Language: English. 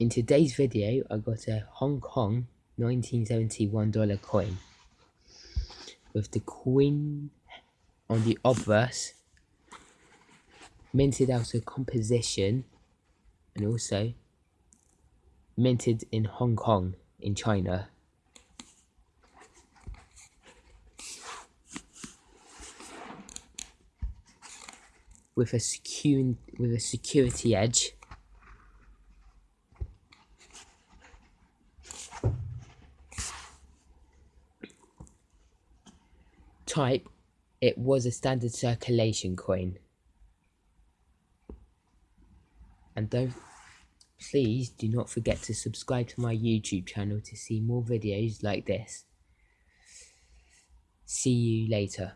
In today's video, I got a Hong Kong 1971 dollar coin with the queen on the obverse, minted out of composition, and also minted in Hong Kong in China. With a secure with a security edge type, it was a standard circulation coin. And don't, please do not forget to subscribe to my YouTube channel to see more videos like this. See you later.